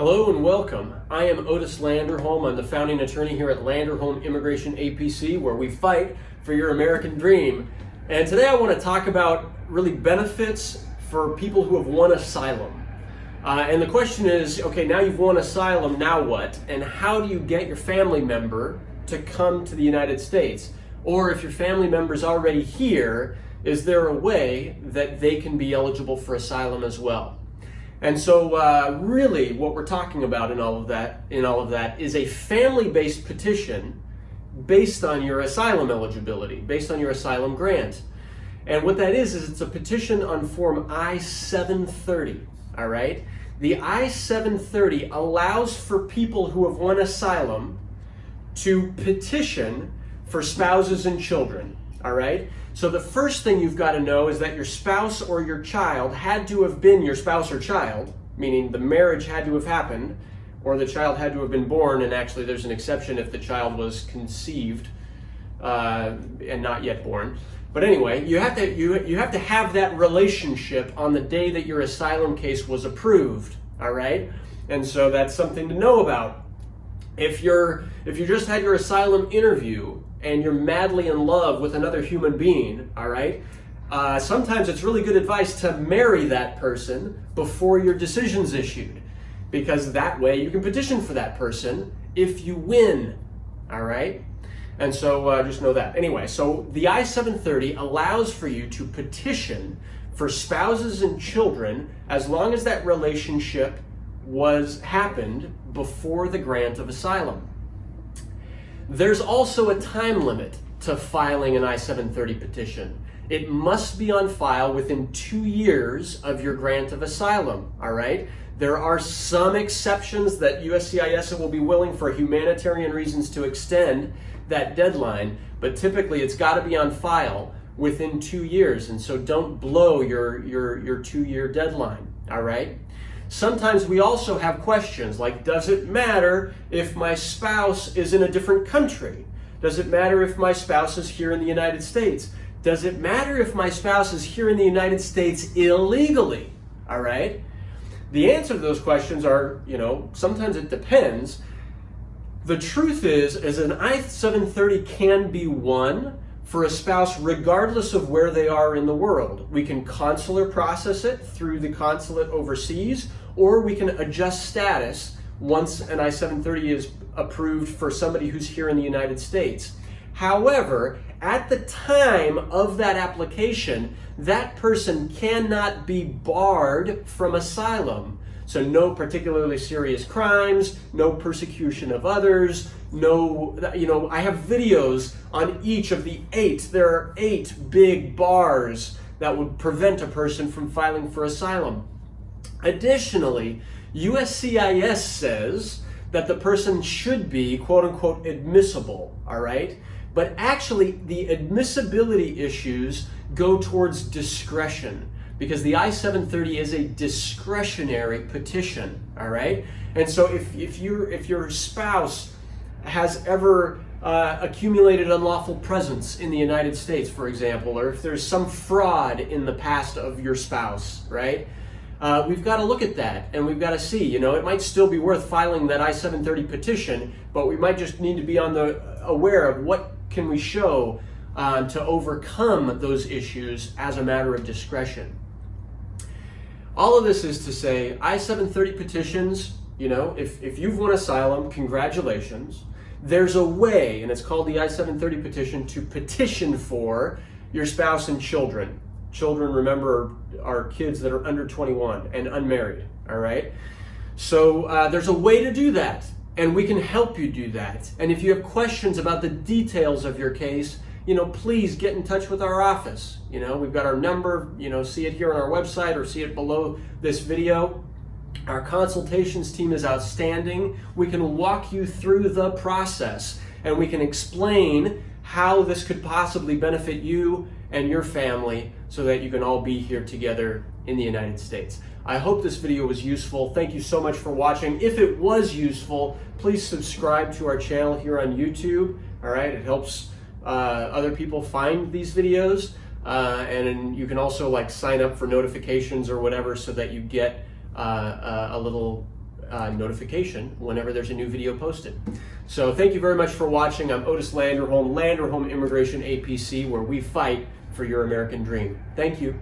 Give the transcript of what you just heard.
Hello and welcome. I am Otis Landerholm. I'm the founding attorney here at Landerholm Immigration APC, where we fight for your American dream. And today I want to talk about really benefits for people who have won asylum. Uh, and the question is, okay, now you've won asylum, now what? And how do you get your family member to come to the United States? Or if your family member's already here, is there a way that they can be eligible for asylum as well? And so uh, really what we're talking about in all of that in all of that is a family-based petition based on your asylum eligibility, based on your asylum grant. And what that is, is it's a petition on form I-730, all right? The I-730 allows for people who have won asylum to petition for spouses and children, all right? So the first thing you've got to know is that your spouse or your child had to have been your spouse or child, meaning the marriage had to have happened, or the child had to have been born, and actually there's an exception if the child was conceived uh, and not yet born. But anyway, you have to you you have to have that relationship on the day that your asylum case was approved. All right, and so that's something to know about. If you're if you just had your asylum interview and you're madly in love with another human being, all right, uh, sometimes it's really good advice to marry that person before your decision's issued, because that way you can petition for that person if you win, all right? And so uh, just know that. Anyway, so the I-730 allows for you to petition for spouses and children as long as that relationship was happened before the grant of asylum. There's also a time limit to filing an I-730 petition. It must be on file within two years of your grant of asylum, all right? There are some exceptions that USCIS will be willing for humanitarian reasons to extend that deadline, but typically it's gotta be on file within two years, and so don't blow your, your, your two-year deadline, all right? Sometimes we also have questions like, does it matter if my spouse is in a different country? Does it matter if my spouse is here in the United States? Does it matter if my spouse is here in the United States illegally? All right? The answer to those questions are, you know, sometimes it depends. The truth is, is an I-730 can be won for a spouse regardless of where they are in the world. We can consular process it through the consulate overseas, or we can adjust status once an I-730 is approved for somebody who's here in the United States. However, at the time of that application, that person cannot be barred from asylum. So no particularly serious crimes, no persecution of others, no, you know, I have videos on each of the eight. There are eight big bars that would prevent a person from filing for asylum. Additionally, USCIS says that the person should be quote unquote admissible, all right? But actually the admissibility issues go towards discretion because the I-730 is a discretionary petition, all right? And so if, if, you if your spouse has ever uh, accumulated unlawful presence in the United States, for example, or if there's some fraud in the past of your spouse, right? Uh, we've got to look at that and we've got to see, you know, it might still be worth filing that I-730 petition, but we might just need to be on the aware of what can we show uh, to overcome those issues as a matter of discretion. All of this is to say I-730 petitions, you know, if, if you've won asylum, congratulations. There's a way, and it's called the I-730 petition, to petition for your spouse and children. Children, remember, are kids that are under 21 and unmarried, all right? So uh, there's a way to do that, and we can help you do that. And if you have questions about the details of your case, you know, please get in touch with our office. You know, we've got our number, you know, see it here on our website or see it below this video. Our consultations team is outstanding. We can walk you through the process and we can explain how this could possibly benefit you and your family so that you can all be here together in the United States. I hope this video was useful. Thank you so much for watching. If it was useful, please subscribe to our channel here on YouTube. All right, it helps uh, other people find these videos. Uh, and you can also like sign up for notifications or whatever so that you get uh, uh a little uh, notification whenever there's a new video posted. So thank you very much for watching. I'm Otis Landerholm, Landerholm Immigration APC, where we fight for your American dream. Thank you.